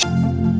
Música